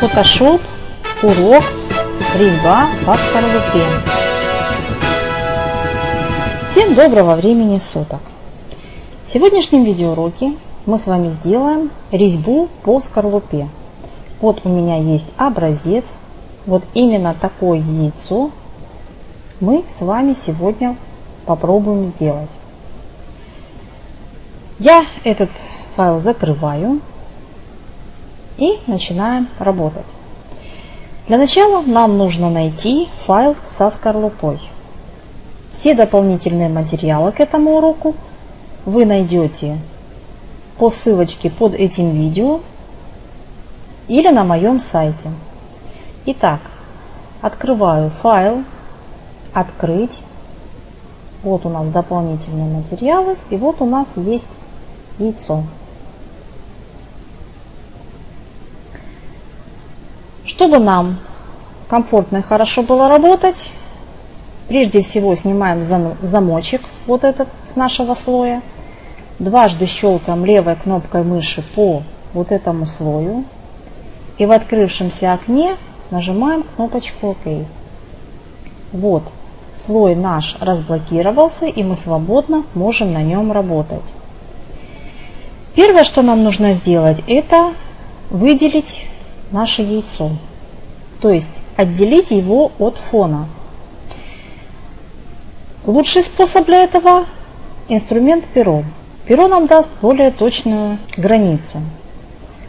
Photoshop, урок, резьба по скорлупе. Всем доброго времени суток! В сегодняшнем видеоуроке мы с вами сделаем резьбу по скорлупе. Вот у меня есть образец, вот именно такое яйцо мы с вами сегодня попробуем сделать. Я этот файл закрываю и начинаем работать. Для начала нам нужно найти файл со скорлупой. Все дополнительные материалы к этому уроку вы найдете по ссылочке под этим видео или на моем сайте. Итак, открываю файл, открыть. Вот у нас дополнительные материалы и вот у нас есть яйцо. Чтобы нам комфортно и хорошо было работать, прежде всего снимаем замочек вот этот с нашего слоя. Дважды щелкаем левой кнопкой мыши по вот этому слою. И в открывшемся окне нажимаем кнопочку ОК. Вот, слой наш разблокировался и мы свободно можем на нем работать. Первое, что нам нужно сделать, это выделить наше яйцо. То есть отделить его от фона. Лучший способ для этого инструмент перо. Перо нам даст более точную границу.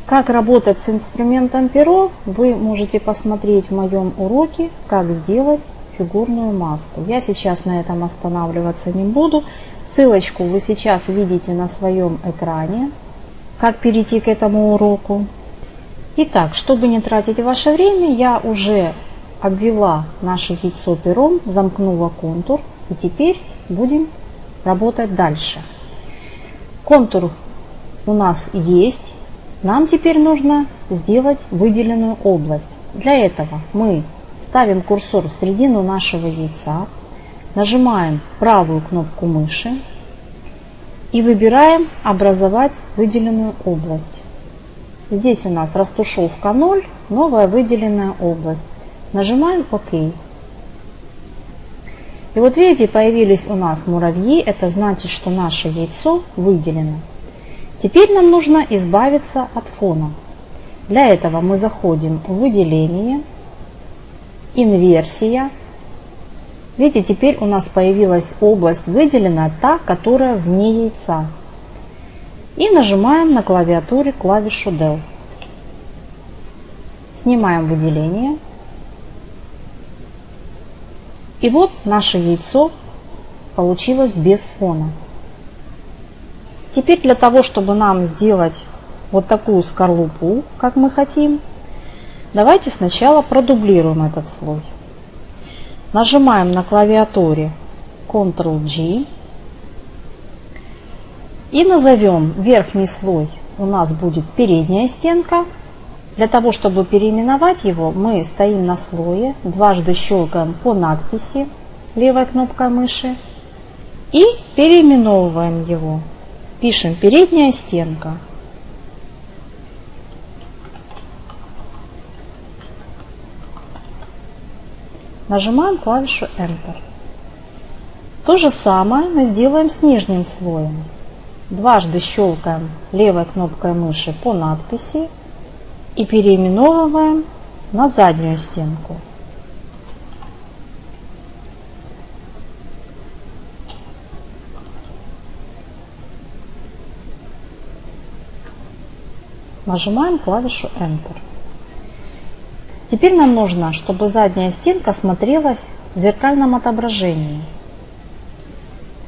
Как работать с инструментом перо, вы можете посмотреть в моем уроке, как сделать фигурную маску. Я сейчас на этом останавливаться не буду. Ссылочку вы сейчас видите на своем экране, как перейти к этому уроку. Итак, чтобы не тратить ваше время, я уже обвела наше яйцо пером, замкнула контур. И теперь будем работать дальше. Контур у нас есть. Нам теперь нужно сделать выделенную область. Для этого мы ставим курсор в середину нашего яйца, нажимаем правую кнопку мыши и выбираем «Образовать выделенную область». Здесь у нас растушевка 0, новая выделенная область. Нажимаем ОК. И вот видите, появились у нас муравьи, это значит, что наше яйцо выделено. Теперь нам нужно избавиться от фона. Для этого мы заходим в выделение, инверсия. Видите, теперь у нас появилась область выделена, та, которая вне яйца и нажимаем на клавиатуре клавишу Del. Снимаем выделение. И вот наше яйцо получилось без фона. Теперь для того, чтобы нам сделать вот такую скорлупу, как мы хотим, давайте сначала продублируем этот слой. Нажимаем на клавиатуре Ctrl-G и назовем верхний слой у нас будет передняя стенка. Для того, чтобы переименовать его, мы стоим на слое, дважды щелкаем по надписи левой кнопкой мыши и переименовываем его. Пишем передняя стенка. Нажимаем клавишу Enter. То же самое мы сделаем с нижним слоем. Дважды щелкаем левой кнопкой мыши по надписи и переименовываем на заднюю стенку. Нажимаем клавишу Enter. Теперь нам нужно, чтобы задняя стенка смотрелась в зеркальном отображении.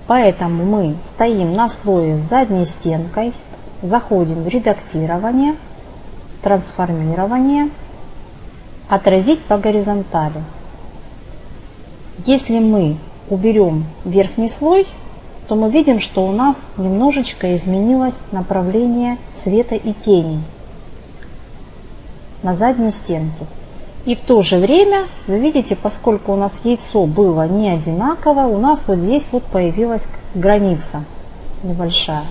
Поэтому мы стоим на слое с задней стенкой, заходим в редактирование, трансформирование, отразить по горизонтали. Если мы уберем верхний слой, то мы видим, что у нас немножечко изменилось направление света и тени на задней стенке. И в то же время, вы видите, поскольку у нас яйцо было не одинаковое, у нас вот здесь вот появилась граница небольшая.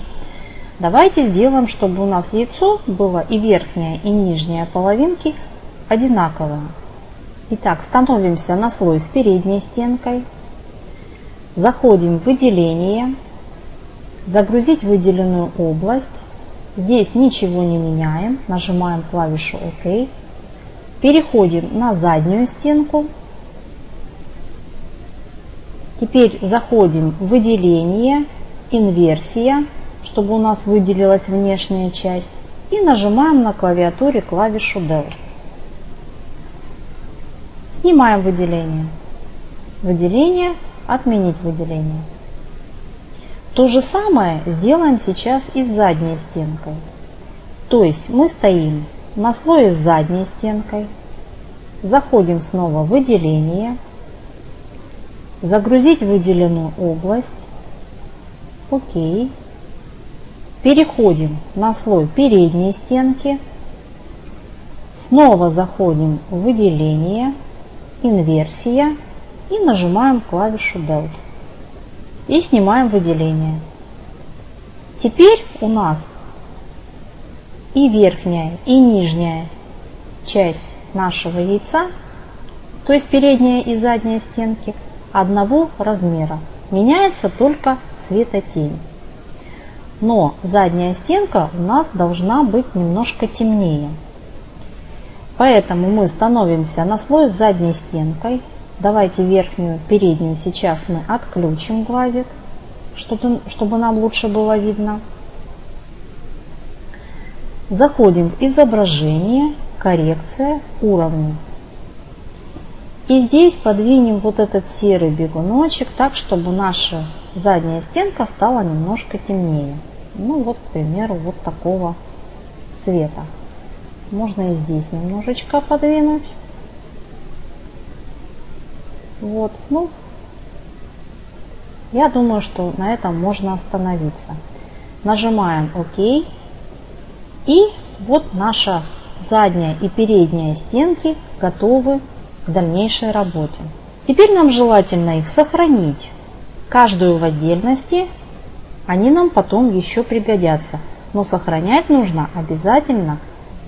Давайте сделаем, чтобы у нас яйцо было и верхняя, и нижняя половинки одинаковые. Итак, становимся на слой с передней стенкой. Заходим в выделение. Загрузить выделенную область. Здесь ничего не меняем. Нажимаем клавишу ОК. Переходим на заднюю стенку. Теперь заходим в выделение, инверсия, чтобы у нас выделилась внешняя часть. И нажимаем на клавиатуре клавишу Del. Снимаем выделение. Выделение, отменить выделение. То же самое сделаем сейчас и с задней стенкой. То есть мы стоим на слое с задней стенкой, заходим снова в выделение, загрузить выделенную область, окей, переходим на слой передней стенки, снова заходим в выделение, инверсия. И нажимаем клавишу Del. И снимаем выделение. Теперь у нас и верхняя, и нижняя часть нашего яйца, то есть передняя и задняя стенки, одного размера. Меняется только светотень. Но задняя стенка у нас должна быть немножко темнее. Поэтому мы становимся на слой с задней стенкой. Давайте верхнюю, переднюю сейчас мы отключим глазик, чтобы нам лучше было видно. Заходим в изображение, коррекция, уровни. И здесь подвинем вот этот серый бегуночек так, чтобы наша задняя стенка стала немножко темнее. Ну вот, к примеру, вот такого цвета. Можно и здесь немножечко подвинуть. Вот, ну, я думаю, что на этом можно остановиться. Нажимаем ОК. И вот наша задняя и передняя стенки готовы к дальнейшей работе. Теперь нам желательно их сохранить. Каждую в отдельности, они нам потом еще пригодятся. Но сохранять нужно обязательно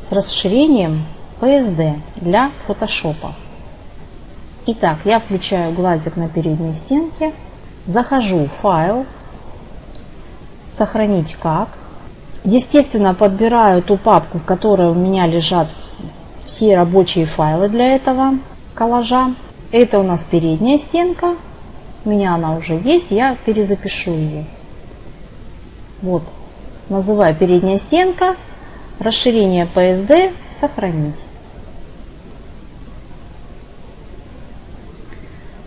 с расширением PSD для фотошопа. Итак, я включаю глазик на передней стенке, захожу в файл, сохранить как. Естественно, подбираю ту папку, в которой у меня лежат все рабочие файлы для этого коллажа. Это у нас передняя стенка. У меня она уже есть, я перезапишу ее. Вот, называю передняя стенка, расширение PSD, сохранить.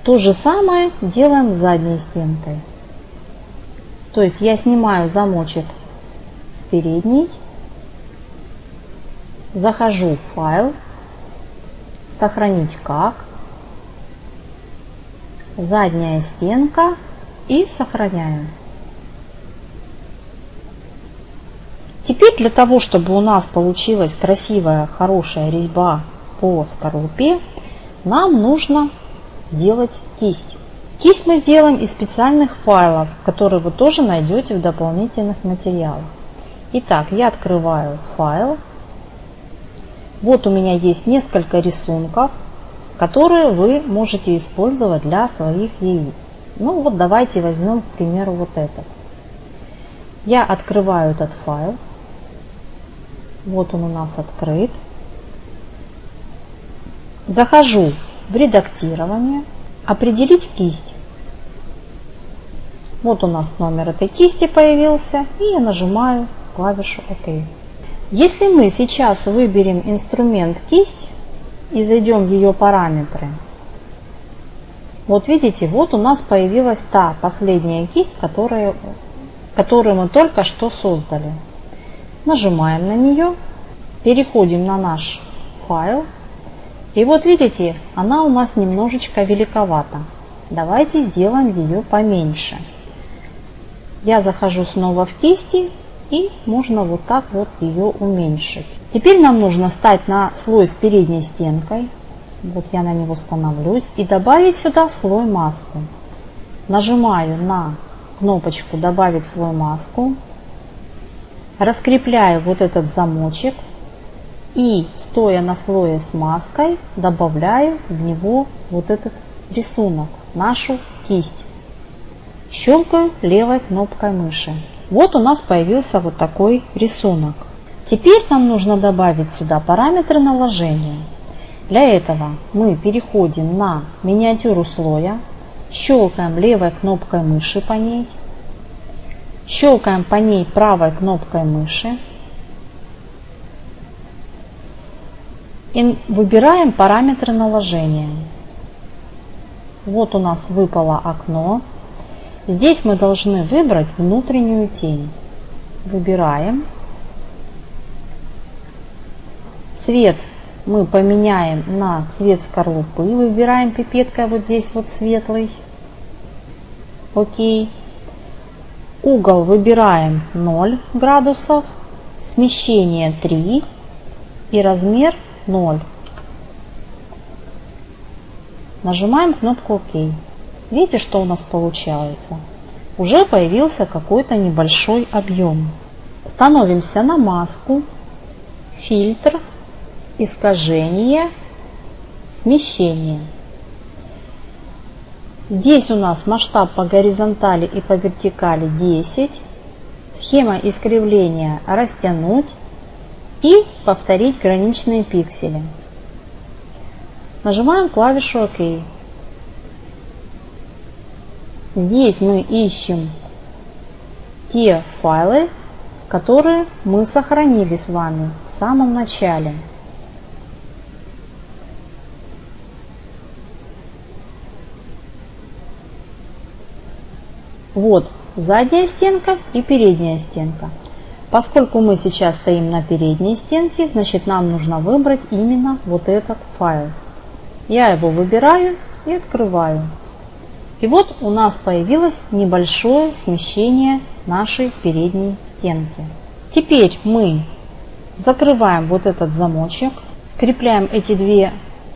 То же самое делаем с задней стенкой. То есть я снимаю замочек с передней, захожу в файл, сохранить как, задняя стенка и сохраняем. Теперь для того, чтобы у нас получилась красивая, хорошая резьба по скорлупе, нам нужно сделать кисть. Кисть мы сделаем из специальных файлов, которые вы тоже найдете в дополнительных материалах. Итак, я открываю файл. Вот у меня есть несколько рисунков, которые вы можете использовать для своих яиц. Ну вот давайте возьмем, к примеру, вот этот. Я открываю этот файл. Вот он у нас открыт. Захожу в редактирование, определить кисть. Вот у нас номер этой кисти появился, и я нажимаю клавишу ОК. Если мы сейчас выберем инструмент кисть и зайдем в ее параметры, вот видите, вот у нас появилась та последняя кисть, которая, которую мы только что создали. Нажимаем на нее, переходим на наш файл. И вот видите, она у нас немножечко великовата. Давайте сделаем ее поменьше. Я захожу снова в кисти и можно вот так вот ее уменьшить. Теперь нам нужно стать на слой с передней стенкой. Вот я на него становлюсь и добавить сюда слой маску. Нажимаю на кнопочку добавить слой маску раскрепляю вот этот замочек И стоя на слое с маской, добавляю в него вот этот рисунок, нашу кисть. Щелкаю левой кнопкой мыши. Вот у нас появился вот такой рисунок. Теперь нам нужно добавить сюда параметры наложения. Для этого мы переходим на миниатюру слоя, щелкаем левой кнопкой мыши по ней, щелкаем по ней правой кнопкой мыши и выбираем параметры наложения. Вот у нас выпало окно. Здесь мы должны выбрать внутреннюю тень. Выбираем. Цвет мы поменяем на цвет скорлупы. Выбираем пипеткой вот здесь вот светлый. Окей. Угол выбираем 0 градусов. Смещение 3 и размер 0. Нажимаем кнопку ОК. Видите, что у нас получается? Уже появился какой-то небольшой объем. Становимся на маску, фильтр, искажение, смещение. Здесь у нас масштаб по горизонтали и по вертикали 10. Схема искривления растянуть и повторить граничные пиксели. Нажимаем клавишу ОК. Здесь мы ищем те файлы, которые мы сохранили с вами в самом начале. Вот задняя стенка и передняя стенка. Поскольку мы сейчас стоим на передней стенке, значит нам нужно выбрать именно вот этот файл. Я его выбираю и открываю. И вот у нас появилось небольшое смещение нашей передней стенки. Теперь мы закрываем вот этот замочек, скрепляем эти две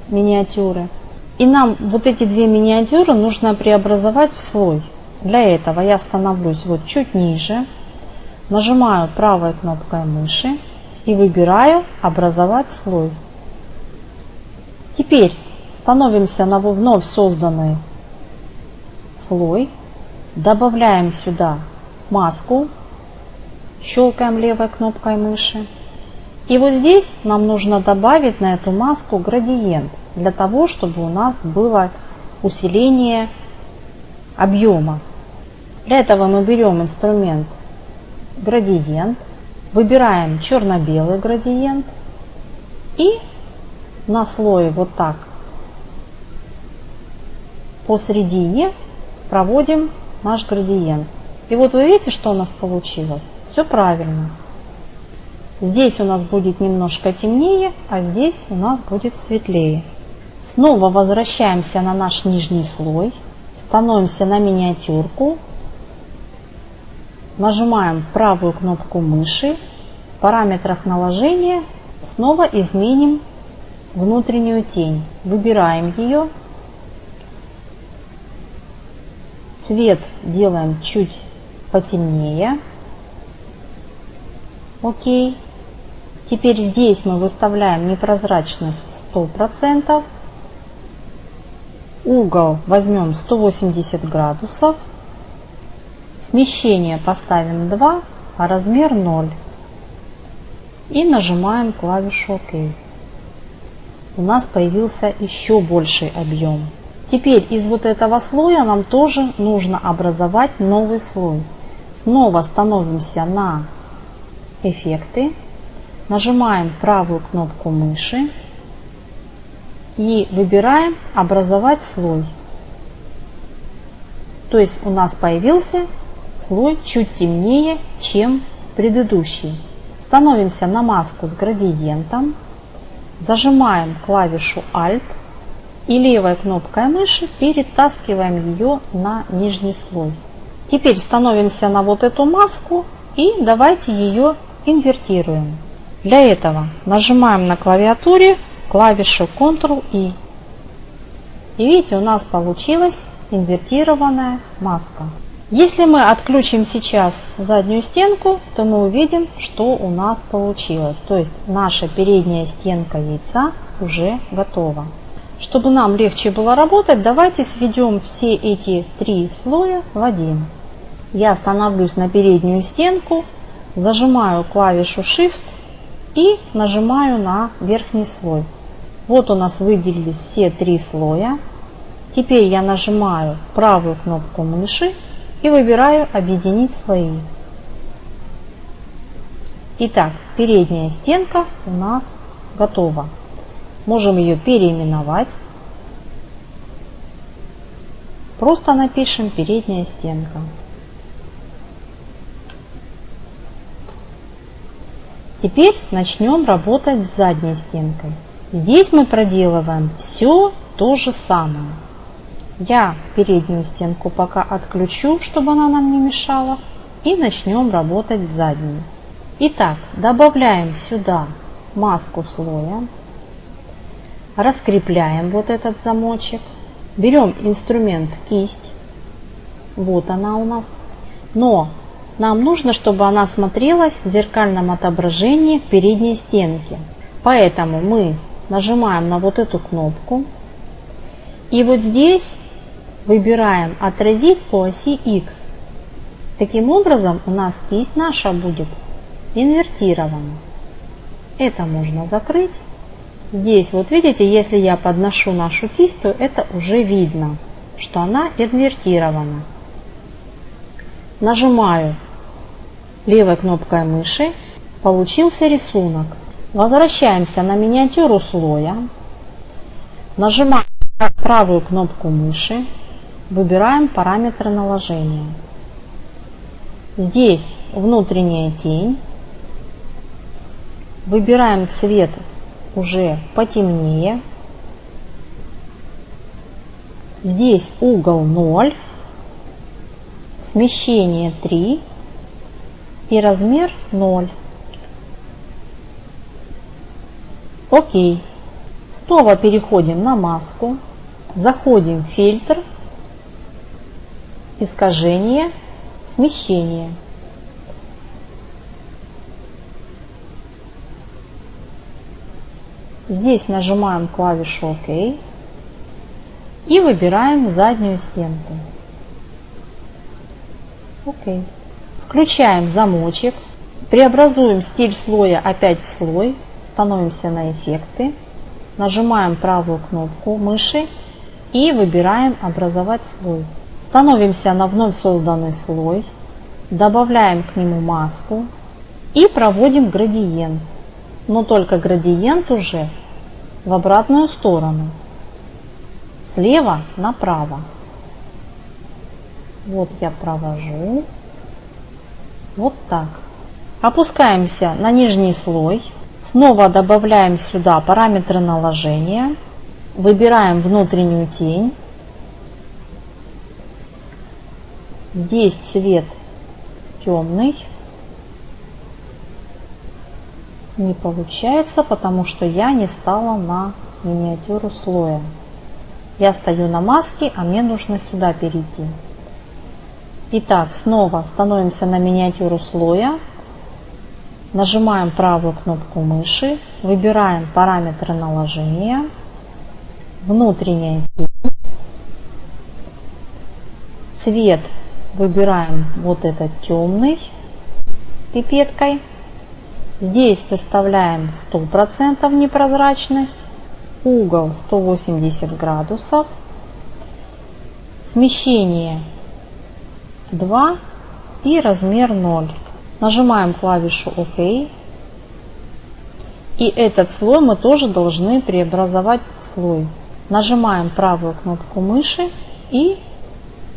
миниатюры. И нам вот эти две миниатюры нужно преобразовать в слой. Для этого я становлюсь вот чуть ниже, нажимаю правой кнопкой мыши и выбираю «Образовать слой». Теперь становимся на вновь созданный слой, добавляем сюда маску, щелкаем левой кнопкой мыши. И вот здесь нам нужно добавить на эту маску градиент, для того, чтобы у нас было усиление объема. Для этого мы берем инструмент градиент, выбираем черно-белый градиент и на слое вот так посередине проводим наш градиент. И вот вы видите, что у нас получилось? Все правильно. Здесь у нас будет немножко темнее, а здесь у нас будет светлее. Снова возвращаемся на наш нижний слой, становимся на миниатюрку, нажимаем правую кнопку мыши, в параметрах наложения снова изменим внутреннюю тень. Выбираем ее Цвет делаем чуть потемнее. Окей. Теперь здесь мы выставляем непрозрачность 100%. Угол возьмем 180 градусов. Смещение поставим 2, а размер 0. И нажимаем клавишу ОК. У нас появился еще больший объем. Теперь из вот этого слоя нам тоже нужно образовать новый слой. Снова становимся на эффекты, нажимаем правую кнопку мыши и выбираем образовать слой. То есть у нас появился слой чуть темнее, чем предыдущий. Становимся на маску с градиентом, зажимаем клавишу Alt и левой кнопкой мыши перетаскиваем ее на нижний слой. Теперь становимся на вот эту маску и давайте ее инвертируем. Для этого нажимаем на клавиатуре клавишу Ctrl-I. И видите, у нас получилась инвертированная маска. Если мы отключим сейчас заднюю стенку, то мы увидим, что у нас получилось. То есть наша передняя стенка яйца уже готова. Чтобы нам легче было работать, давайте сведем все эти три слоя в один. Я становлюсь на переднюю стенку, зажимаю клавишу Shift и нажимаю на верхний слой. Вот у нас выделились все три слоя. Теперь я нажимаю правую кнопку мыши и выбираю «Объединить слои». Итак, передняя стенка у нас готова. Можем ее переименовать. Просто напишем «Передняя стенка». Теперь начнем работать с задней стенкой. Здесь мы проделываем все то же самое. Я переднюю стенку пока отключу, чтобы она нам не мешала. И начнем работать с задней. Итак, добавляем сюда маску слоя. Раскрепляем вот этот замочек. Берем инструмент кисть. Вот она у нас. Но нам нужно, чтобы она смотрелась в зеркальном отображении в передней стенке. Поэтому мы нажимаем на вот эту кнопку. И вот здесь выбираем «Отразить по оси X». Таким образом у нас кисть наша будет инвертирована. Это можно закрыть. Здесь вот видите, если я подношу нашу кисть, то это уже видно, что она инвертирована. Нажимаю левой кнопкой мыши, получился рисунок. Возвращаемся на миниатюру слоя, нажимаем правую кнопку мыши, выбираем параметры наложения. Здесь внутренняя тень, выбираем цвет уже потемнее, здесь угол 0, смещение 3 и размер 0. Окей. Снова переходим на маску, заходим в фильтр, искажение, смещение. Здесь нажимаем клавишу ОК и выбираем заднюю стенку. Окей. Включаем замочек, преобразуем стиль слоя опять в слой, становимся на эффекты, нажимаем правую кнопку мыши и выбираем образовать слой. Становимся на вновь созданный слой, добавляем к нему маску и проводим градиент. Но только градиент уже в обратную сторону, слева направо. Вот я провожу. Вот так. Опускаемся на нижний слой. Снова добавляем сюда параметры наложения. Выбираем внутреннюю тень. Здесь цвет темный. Не получается, потому что я не стала на миниатюру слоя. Я стою на маске, а мне нужно сюда перейти. Итак, снова становимся на миниатюру слоя, нажимаем правую кнопку мыши, выбираем параметры наложения, внутренняя тень, цвет выбираем вот этот темный пипеткой, здесь выставляем 100% непрозрачность, угол 180 градусов, смещение 2 и размер 0. Нажимаем клавишу ОК. И этот слой мы тоже должны преобразовать в слой. Нажимаем правую кнопку мыши и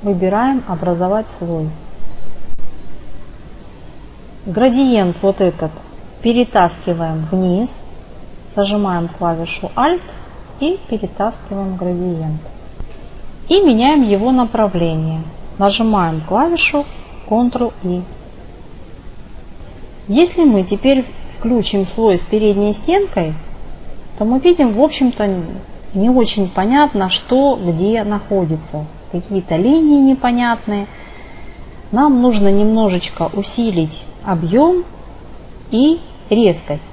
выбираем «Образовать слой». Градиент вот этот перетаскиваем вниз, зажимаем клавишу Alt и перетаскиваем градиент. И меняем его направление. Нажимаем клавишу Ctrl-I. Если мы теперь включим слой с передней стенкой, то мы видим, в общем-то, не очень понятно, что где находится. Какие-то линии непонятные. нам нужно немножечко усилить объем и резкость.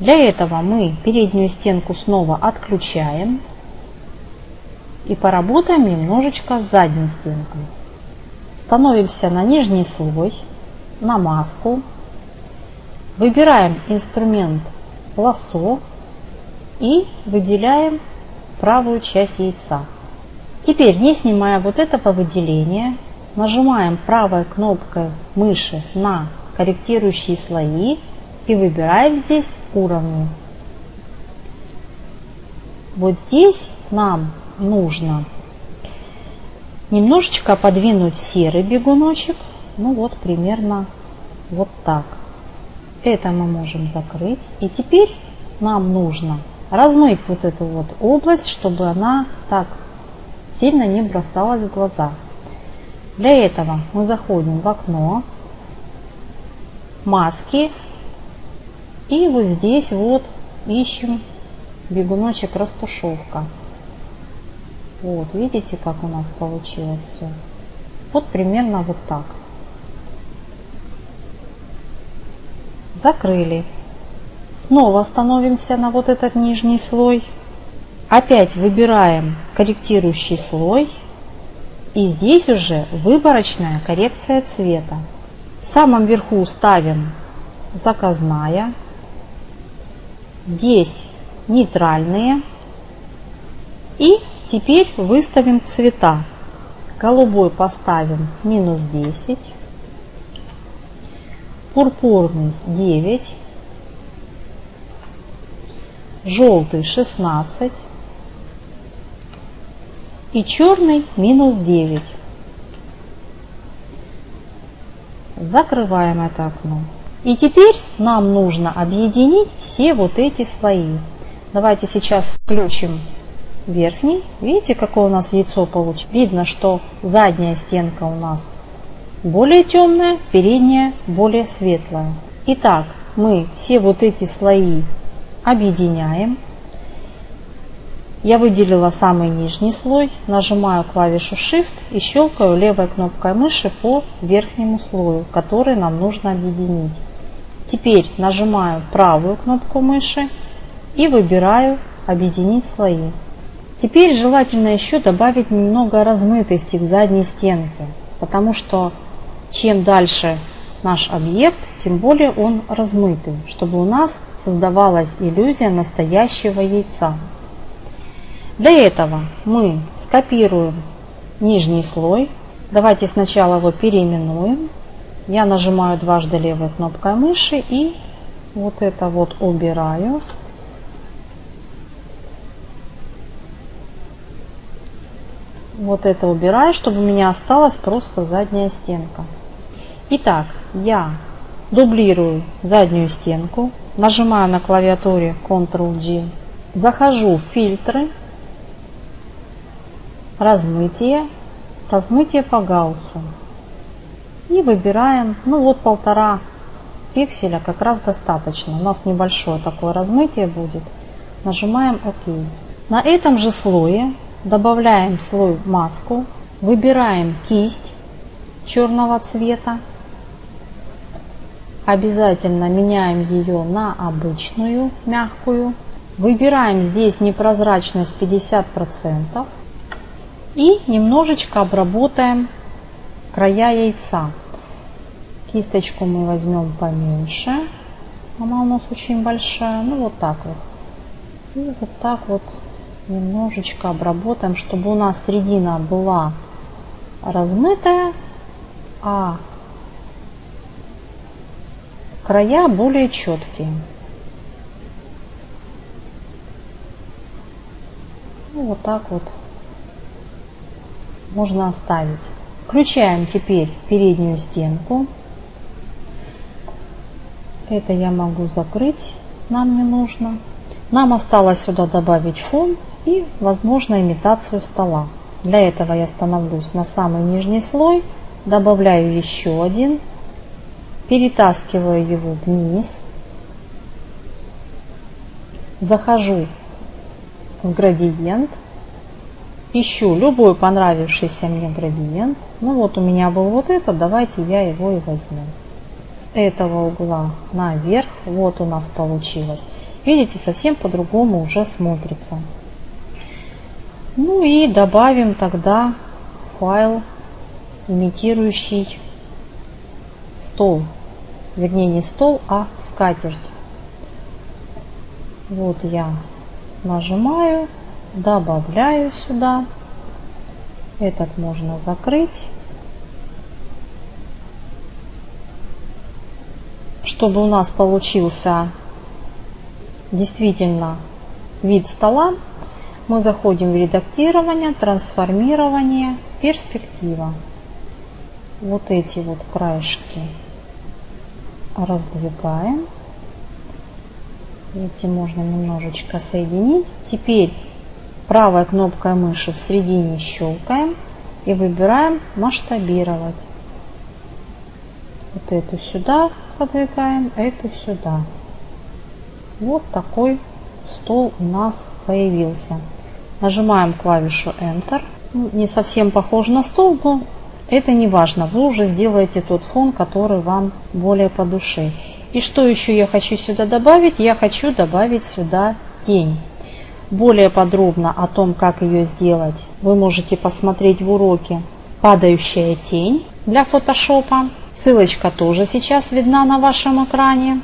Для этого мы переднюю стенку снова отключаем и поработаем немножечко с задней стенкой. Становимся на нижний слой, на маску, выбираем инструмент лосо и выделяем правую часть яйца. Теперь, не снимая вот этого выделения, нажимаем правой кнопкой мыши на корректирующие слои и выбираем здесь уровни. Вот здесь нам нужно немножечко подвинуть серый бегуночек, ну вот примерно вот так. Это мы можем закрыть. И теперь нам нужно размыть вот эту вот область, чтобы она так сильно не бросалась в глаза. Для этого мы заходим в окно, маски и вот здесь вот ищем бегуночек растушевка. Вот, видите, как у нас получилось все. Вот примерно вот так. Закрыли. Снова становимся на вот этот нижний слой. Опять выбираем корректирующий слой. И здесь уже выборочная коррекция цвета. В самом верху ставим заказная. Здесь нейтральные. И теперь выставим цвета. Голубой поставим минус 10. Пурпурный 9. Желтый 16 и черный минус 9. Закрываем это окно. И теперь нам нужно объединить все вот эти слои. Давайте сейчас включим верхний. Видите, какое у нас яйцо получилось? Видно, что задняя стенка у нас более темная, передняя более светлая. Итак, мы все вот эти слои объединяем. Я выделила самый нижний слой, нажимаю клавишу Shift и щелкаю левой кнопкой мыши по верхнему слою, который нам нужно объединить. Теперь нажимаю правую кнопку мыши и выбираю «Объединить слои». Теперь желательно еще добавить немного размытости к задней стенке, потому что чем дальше наш объект, тем более он размытый, чтобы у нас создавалась иллюзия настоящего яйца. Для этого мы скопируем нижний слой. Давайте сначала его переименуем. Я нажимаю дважды левой кнопкой мыши и вот это вот убираю. Вот это убираю, чтобы у меня осталась просто задняя стенка. Итак, я дублирую заднюю стенку, нажимаю на клавиатуре Ctrl-G, захожу в фильтры размытие, размытие по гауссу. И выбираем, ну вот полтора пикселя как раз достаточно. У нас небольшое такое размытие будет. Нажимаем ОК. На этом же слое добавляем слой маску, выбираем кисть черного цвета. Обязательно меняем ее на обычную, мягкую. Выбираем здесь непрозрачность 50%. И немножечко обработаем края яйца. Кисточку мы возьмем поменьше. Она у нас очень большая. Ну вот так вот. И вот так вот немножечко обработаем, чтобы у нас середина была размытая, а края более четкие. Ну, вот так вот можно оставить. Включаем теперь переднюю стенку. Это я могу закрыть, нам не нужно. Нам осталось сюда добавить фон и, возможно, имитацию стола. Для этого я становлюсь на самый нижний слой, добавляю еще один, перетаскиваю его вниз, захожу в градиент ищу любой понравившийся мне градиент. Ну вот у меня был вот этот, давайте я его и возьму. С этого угла наверх, вот у нас получилось. Видите, совсем по-другому уже смотрится. Ну и добавим тогда файл, имитирующий стол. Вернее, не стол, а скатерть. Вот я нажимаю, добавляю сюда. Этот можно закрыть. Чтобы у нас получился действительно вид стола, мы заходим в редактирование, трансформирование, перспектива. Вот эти вот краешки раздвигаем. Эти можно немножечко соединить. Теперь правой кнопкой мыши в середине щелкаем и выбираем масштабировать. Вот эту сюда подвигаем, эту сюда. Вот такой стол у нас появился. Нажимаем клавишу Enter. Ну, не совсем похож на стол, но это не важно. Вы уже сделаете тот фон, который вам более по душе. И что еще я хочу сюда добавить? Я хочу добавить сюда тень. Более подробно о том, как ее сделать, вы можете посмотреть в уроке «Падающая тень» для фотошопа. Ссылочка тоже сейчас видна на вашем экране.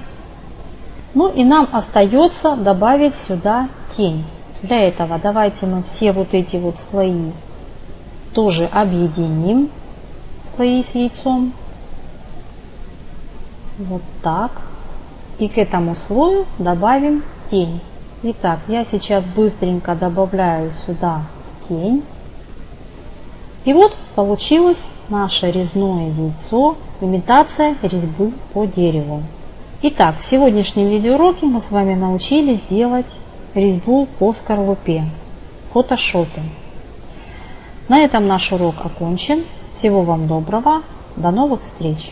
Ну и нам остается добавить сюда тень. Для этого давайте мы все вот эти вот слои тоже объединим. Слои с яйцом. Вот так. И к этому слою добавим тень. Итак, я сейчас быстренько добавляю сюда тень. И вот получилось наше резное яйцо, имитация резьбы по дереву. Итак, в сегодняшнем видеоуроке мы с вами научились делать резьбу по скорлупе в фотошопе. На этом наш урок окончен. Всего вам доброго. До новых встреч!